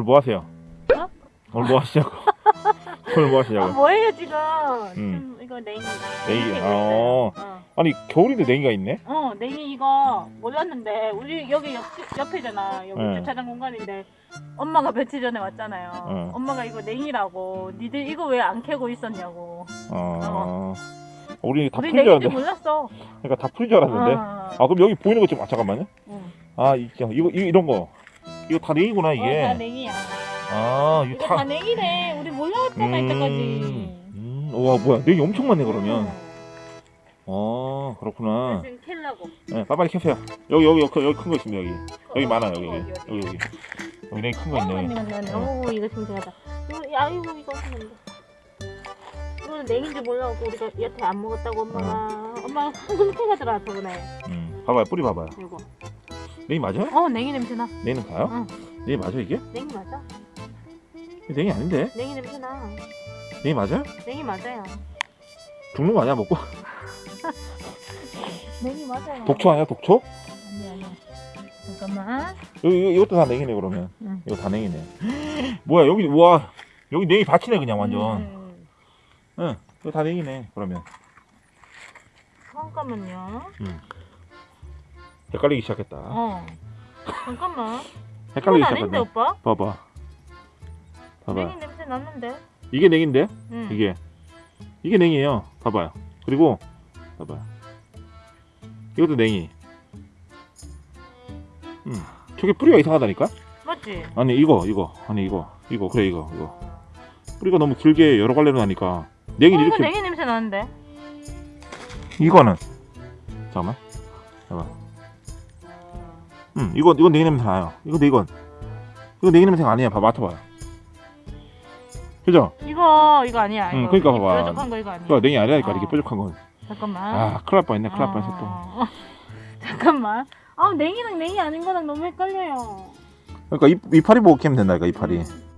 오늘 뭐 하세요? 어? 오늘 뭐 하시냐고? 오늘 뭐 아, 하시냐고? 뭐예요 지금? 음. 지금 이거 냉이. 냉이, 냉이 어. 어. 아니 겨울인데 냉이가 있네? 어, 냉이 이거 몰랐는데 우리 여기 옆, 옆이잖아. 여기 네. 주차장 공간인데 엄마가 며칠 전에 왔잖아요. 네. 엄마가 이거 냉이라고. 니들 이거 왜 안 캐고 있었냐고. 어. 우리 다 풀인 줄 알았는데. 몰랐어. 그러니까 다 풀인 줄 알았는데. 어. 아 그럼 여기 보이는 거 좀 아, 잠깐만요. 응. 아 이거 이거 이런 거. 이거 다 냉이구나 어, 다 이게. 냉이야. 아 이거 이거 다. 다 냉이래. 우리 몰랐잖아 이때까지. 음, 와 뭐야 냉이 엄청 많네 그러면. 응. 어 그렇구나. 지금 캘라고. 네, 빨리빨리 캐세요. 여기 여기 여기 여기 큰 거 있습니다 여기. 여기 많아요 여기 어디, 여기 어디? 여기 여기. 여기 냉이 큰거 어, 맞네, 있네. 맞네, 맞네. 어. 오, 이거 신기하다. 이거, 야, 이거, 이거 하는데. 이거는 냉인지 몰라갖고 우리가 여태 안 먹었다고 엄마가. 엄마가 황금 캐가 들어와, 저번에. 음, 봐봐요 뿌리 봐봐요. 이거. 냉이 맞아요? 어, 냉이 냄새나. 냉이는 가요? 응. 냉이 맞아 이게? 냉이 맞아. 냉이 아닌데? 냉이 냄새나. 냉이 맞아요? 냉이 맞아요. 죽는 거 아니야 먹고? 냉이 맞아요. 독초 아니야 독초? 아니, 아니. 잠깐만. 여기 이거- 이것도 다 냉이네 그러면. 응. 이거 다 냉이네. 뭐야 여기 와 여기 냉이 밭이네 그냥 완전. 음, 응. 이거 다 냉이네 그러면. 잠깐만요. 헷갈리기 시작했다. 어. 잠깐만. 헷갈리기 시작했네. 오빠? 봐봐. 봐봐. 냉이 냄새 났는데. 이게 냉인데? 응. 이게 이게 냉이에요. 봐봐요. 그리고 봐봐요. 이것도 냉이. 음. 저게 뿌리가 이상하다니까? 맞지? 아니 이거 이거 아니 이거 이거 그래 이거 이거 뿌리가 너무 길게 여러 갈래로 나니까 냉이 어, 이렇게 냉이 냄새 나는데. 이거는 잠깐만 봐봐 음 이거 이건 냉이 냄새 나요 이거 내 이건 이거 냉이 냄새가 아니야 봐 맡아봐요 그죠? 이거 이거 아니야. 응, 이거. 그러니까 이 봐봐. 뾰족한 거 이거 아니야. 이거 냉이 아니라니까 어. 이렇게 뾰족한 건 잠깐만. 아 큰일 날 뻔했네 큰일 날 뻔했어 또 어. 잠깐만. 아 냉이랑 냉이 아닌 거랑 너무 헷갈려요. 그러니까 이, 이파리 보고 캐면 된다니까 이파리 음.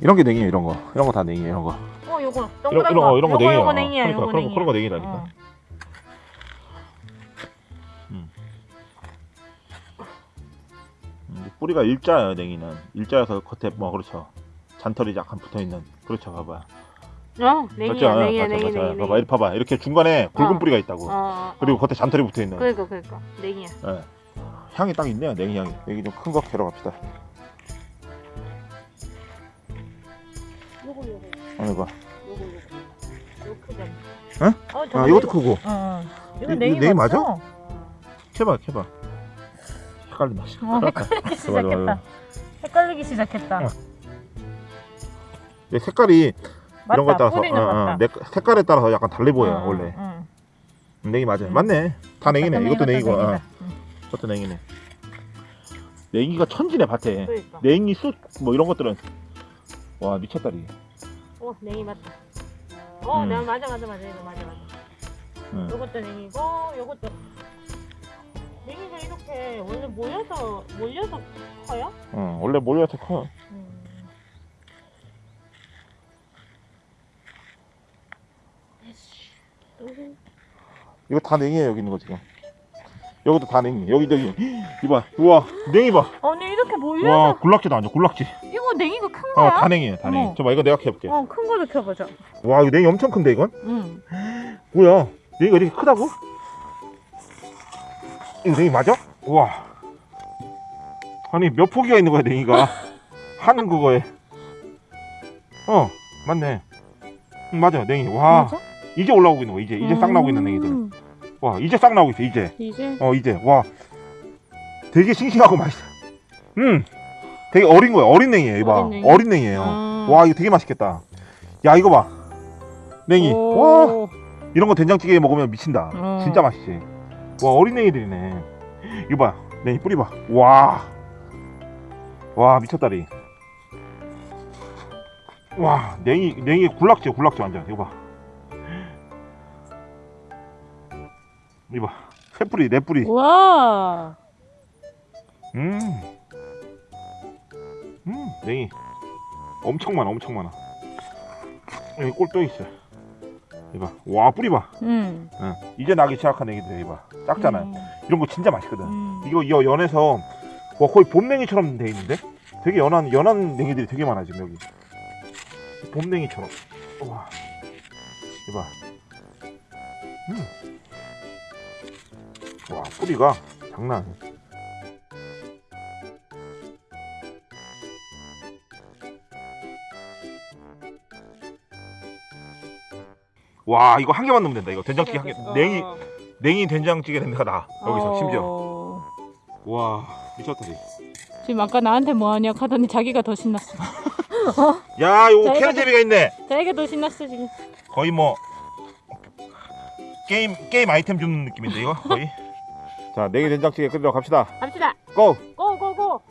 이런 게 냉이에요 이런 거 이런 거 다 냉이에요 이런 거 어 요거 이런, 동그란 이런 거 이런 거 요거, 냉이야 요거 냉이야. 그러니까 요거 그런, 냉이야. 그런 거 냉이라니까 어. 음, 뿌리가 일자예요 냉이는 일자여서 겉에 뭐 그렇죠 잔털이 약간 붙어있는 그렇죠 봐봐 어 냉이야 맞죠? 냉이야 맞죠, 냉이 맞죠. 냉이. 봐봐 이렇게 봐봐 이렇게 중간에 굵은 어. 뿌리가 있다고 어, 어. 그리고 겉에 잔털이 붙어있는 그러니까 그러니까 냉이야. 예. 향이 딱 있네요 냉이 향이 여기 좀 큰 거 캐러 갑시다 어느 거 요거 요거. 요 크잖아. 어? 어 아, 이것도 냉이- 크고 어, 어. 이거 이- 냉이, 이거 냉이 맞죠? 캐봐 캐봐 헷갈린다 어, 헷갈리기 시작했다. 헷갈리기 시작했다. 어. 내 색깔이 이런 거에 맞다. 따라서 뿌리는 어, 어, 맞다. 내 색깔에 따라서 약간 달리 보여 어, 원래 응. 냉이 맞아 요 음. 맞네 다 냉이네 이것도 냉이고 어. 이것도 냉이네 냉이가 천지네 밭에 그러니까. 냉이 쑥 뭐 이런 것들은 와 미쳤다리 어 냉이 맞다. 어, 음. 내가 맞아 맞아 맞아 이거 맞아 맞아. 응. 요것도 냉이고 요것도 냉이가 이렇게 원래 모여서 몰려서 커요? 어, 원래 몰려서 커 음. 이거 다 냉이에요 여기 있는 거 지금 여기도 다 냉이 여기 저기 이봐 우와 냉이 봐 아니 이렇게 몰려서 와 굴락지도 아니야 굴락지 이거 냉이가 큰 거야? 어다 냉이에요 다 냉이. 저봐 이거 내가 캐볼게 어, 큰 거를 켜보자. 와 이거 냉이 엄청 큰데 이건 응. 뭐야 냉이가 이렇게 크다고? 이거 냉이 맞아? 우와 아니 몇 포기가 있는 거야 냉이가 한 그거에 어 맞네 응, 맞아 냉이 와 맞아? 이제 올라오고 있는 거야 이제 이제 싹 나오고 있는 냉이들 음. 와 이제 싹 나오고 있어 이제. 이제? 어 이제. 와. 되게 싱싱하고 맛있어. 음. 되게 어린 거야. 어린 냉이에요 이봐. 어린 냉이? 어린 냉이에요. 아. 와 이거 되게 맛있겠다. 야 이거 봐. 냉이. 와. 오. 이런 거 된장찌개에 먹으면 미친다. 어. 진짜 맛있지. 와 어린 냉이들이네. 이거 봐. 냉이 뿌리 봐와와 미쳤다리. 와 냉이 냉이 굴락지 굴락지 완전. 이거 봐 이거 봐새 뿌리 네 뿌리 와. 음. 음, 냉이. 엄청 많아, 엄청 많아. 여기 꼴또 있어. 이봐. 와 뿌리 봐. 응. 응. 이제 나기 시작한 애기들 이봐. 작잖아요. 음. 이런 거 진짜 맛있거든. 음. 이거 이 연에서 와, 거의 봄냉이처럼 돼 있는데 되게 연한 연한 냉이들이 되게 많아 지금 여기. 봄냉이처럼. 와. 이봐. 음. 와 뿌리가 장난 아니야. 와 이거 한 개만 넣으면 된다 이거 된장찌개 한 개. 냉이 어. 냉이 된장찌개 냄새가 나 여기서 어. 심지어. 와 미쳤다 지 지금 아까 나한테 뭐하냐 하더니 자기가 더 신났어. 야 요거 재미가 있네. 자기가 더 신났어 지금. 거의 뭐 게임 게임 아이템 주는 느낌인데 이거 거의. 자 냉이 된장찌개 끓이러 갑시다. 갑시다. 고. 고 고 고.